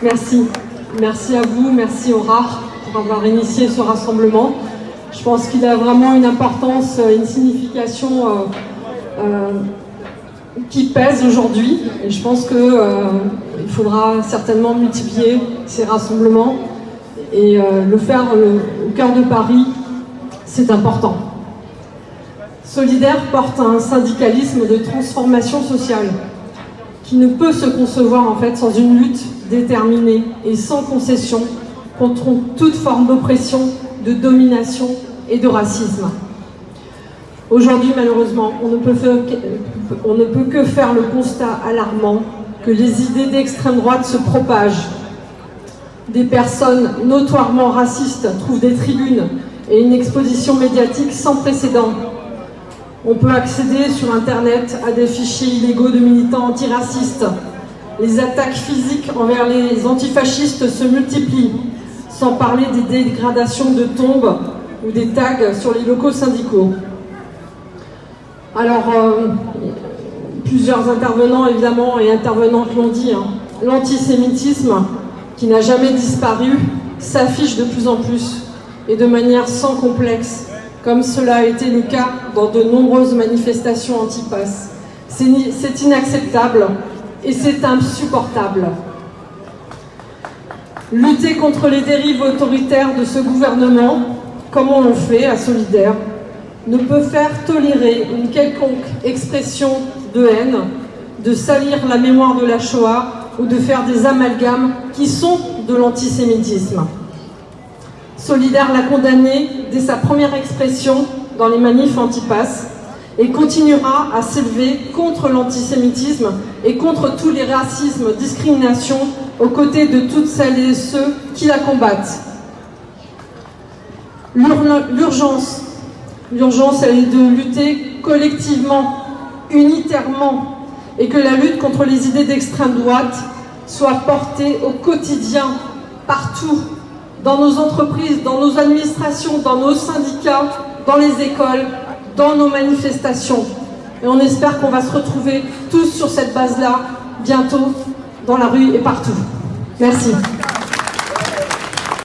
Merci. Merci à vous, merci au RAR pour avoir initié ce rassemblement. Je pense qu'il a vraiment une importance, une signification euh, euh, qui pèse aujourd'hui. Et je pense qu'il euh, faudra certainement multiplier ces rassemblements et euh, le faire au cœur de Paris, c'est important. Solidaire porte un syndicalisme de transformation sociale qui ne peut se concevoir en fait sans une lutte déterminée et sans concession contre toute forme d'oppression, de domination et de racisme. Aujourd'hui, malheureusement, on ne, peut on ne peut que faire le constat alarmant que les idées d'extrême droite se propagent. Des personnes notoirement racistes trouvent des tribunes et une exposition médiatique sans précédent. On peut accéder sur Internet à des fichiers illégaux de militants antiracistes. Les attaques physiques envers les antifascistes se multiplient, sans parler des dégradations de tombes ou des tags sur les locaux syndicaux. Alors, euh, plusieurs intervenants, évidemment, et intervenantes l'ont dit, hein. l'antisémitisme, qui n'a jamais disparu, s'affiche de plus en plus, et de manière sans complexe, comme cela a été le cas dans de nombreuses manifestations anti-pass. C'est inacceptable, et c'est insupportable. Lutter contre les dérives autoritaires de ce gouvernement, comme on le fait à Solidaire, ne peut faire tolérer une quelconque expression de haine, de salir la mémoire de la Shoah ou de faire des amalgames qui sont de l'antisémitisme. Solidaire l'a condamné dès sa première expression dans les manifs anti-pass et continuera à s'élever contre l'antisémitisme et contre tous les racismes, discriminations aux côtés de toutes celles et ceux qui la combattent. L'urgence elle est de lutter collectivement, unitairement, et que la lutte contre les idées d'extrême droite soit portée au quotidien, partout, dans nos entreprises, dans nos administrations, dans nos syndicats, dans les écoles, dans nos manifestations. Et on espère qu'on va se retrouver tous sur cette base-là, bientôt, dans la rue et partout. Merci.